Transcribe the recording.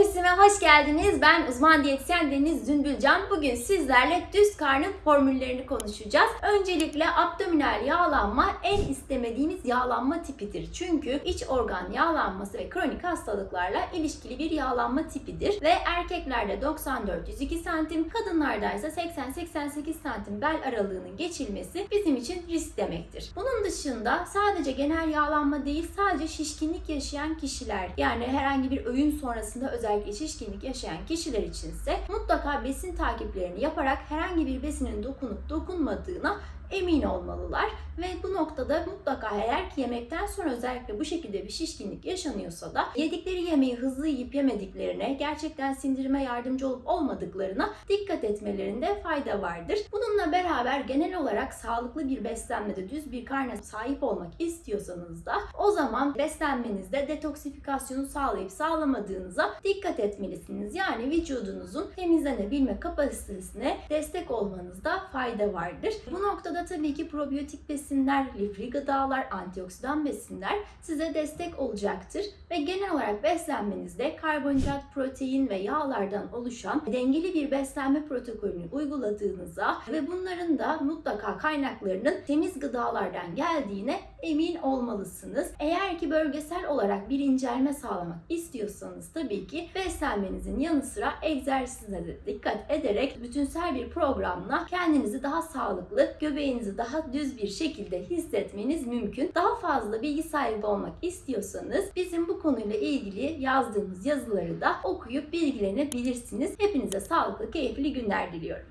Ofisime hoş geldiniz. Ben uzman diyetisyen Deniz Zümbülcan. Bugün sizlerle düz karnın formüllerini konuşacağız. Öncelikle abdominal yağlanma en istemediğiniz yağlanma tipidir. Çünkü iç organ yağlanması ve kronik hastalıklarla ilişkili bir yağlanma tipidir. Ve erkeklerde 94-102 santim, kadınlarda ise 80-88 santim bel aralığının geçilmesi bizim için risk demektir. Bunun dışında sadece genel yağlanma değil, sadece şişkinlik yaşayan kişiler yani herhangi bir öğün sonrasında özellikle şişkinlik yaşayan kişiler içinse mutlaka besin takiplerini yaparak herhangi bir besinin dokunup dokunmadığına emin olmalılar ve bu noktada mutlaka eğer ki yemekten sonra özellikle bu şekilde bir şişkinlik yaşanıyorsa da yedikleri yemeği hızlı yiyip yemediklerine, gerçekten sindirime yardımcı olup olmadıklarına dikkat etmelerinde fayda vardır. Bununla beraber genel olarak sağlıklı bir beslenmede düz bir karna sahip olmak istiyorsanız da o zaman beslenmenizde detoksifikasyonu sağlayıp sağlamadığınıza dikkat etmelisiniz. Yani vücudunuzun temizlenebilme kapasitesine destek olmanızda fayda vardır. Bu noktada tabii ki probiyotik besinler, lifli gıdalar, antioksidan besinler size destek olacaktır ve genel olarak beslenmenizde karbonhidrat, protein ve yağlardan oluşan dengeli bir beslenme protokolünü uyguladığınıza ve bunların da mutlaka kaynaklarının temiz gıdalardan geldiğine emin olmalısınız. Eğer ki bölgesel olarak bir incelme sağlamak istiyorsanız tabii ki beslenmenizin yanı sıra egzersize de dikkat ederek bütünsel bir programla kendinizi daha sağlıklı, göbeğinizi daha düz bir şekilde hissetmeniz mümkün. Daha fazla bilgi sahibi olmak istiyorsanız bizim bu konuyla ilgili yazdığımız yazıları da okuyup bilgilenebilirsiniz. Hepinize sağlıklı, keyifli günler diliyorum.